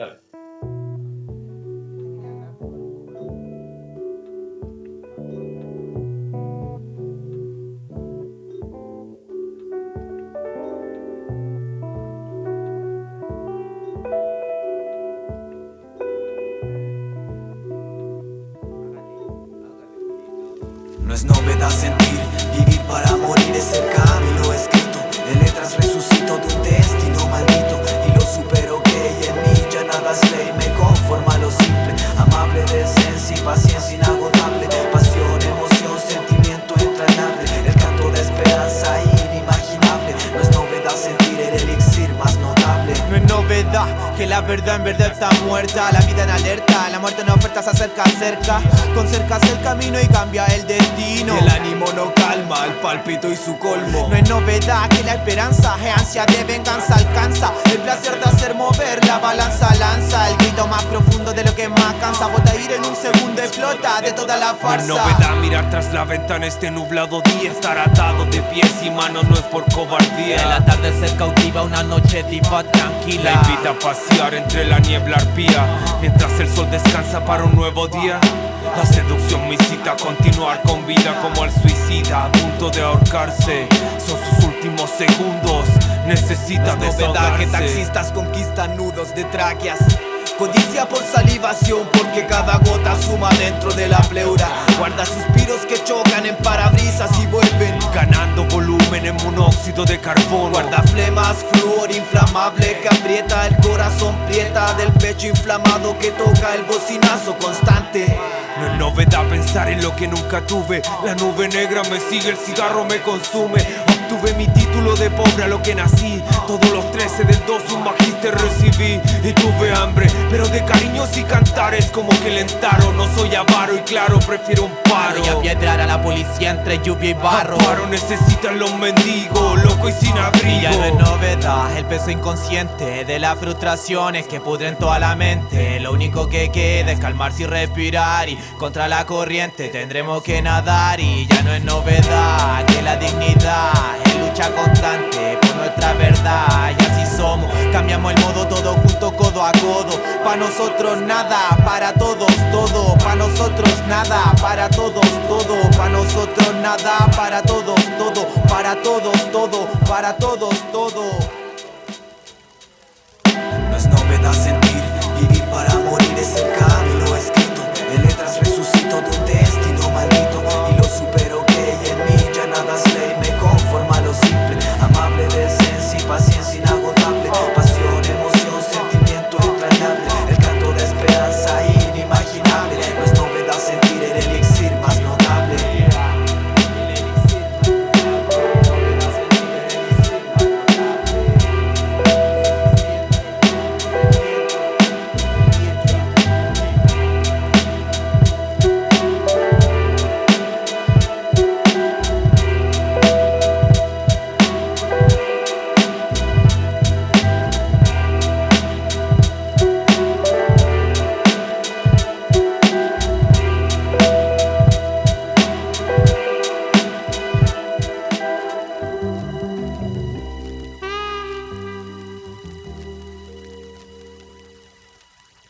No es novedad sentir, vivir para morir es que la verdad en verdad está muerta. La vida en alerta, la muerte en oferta se acerca cerca. Con cerca el camino y cambia el destino. El ánimo no calma, el palpito y su colmo. No es novedad que la esperanza es ansia de venganza alcanza. El placer de hacer mover la balanza lanza El grito más profundo de lo que más cansa. Bota ir en un segundo explota de toda la No farsa es novedad mirar tras la ventana este nublado día Estar atado de pies y manos no es por cobardía. El atardecer cautiva una noche diva tranquila. La invita a pasear entre la niebla arpía Mientras el sol descansa para un nuevo día. La seducción me incita a continuar con vida Como el suicida a punto de ahorcarse. Son sus últimos segundos Necesita es novedad que taxistas conquistan nudos de tráqueas Codicia por salivación porque cada gota suma dentro de la pleura. Guarda suspiros que chocan en parabrisas y vuelven Ganando volumen en monóxido de carbono. Guarda flemas, flúor inflamable que aprieta el corazón Prieta del pecho inflamado que toca el bocinazo constante. No es novedad pensar en lo que nunca tuve. La nube negra me sigue, el cigarro me consume. Obtuve mi título de pobre a lo que nací. Todos los 13 del 2 un magíster cariños y cantares como que lentaron No soy avaro y claro, prefiero un paro. Y a piedrar a la policía entre lluvia y barro. Paro necesitan los mendigos, loco y sin Y ya no es abrigo novedad el peso inconsciente de las frustraciones que pudren toda la mente. Lo único que queda es calmarse y respirar y contra la corriente tendremos que nadar. Y ya no es novedad que la dignidad es lucha constante por nuestra verdad. Y así somos, cambiamos el codo Pa' nosotros nada, para todos todo. Pa' nosotros nada, para todos todo. Pa' nosotros nada, para todos todo. Para todos todo, para todos todo. No es novedad sentir, vivir para morir es el camino escrito. De letras resucito donde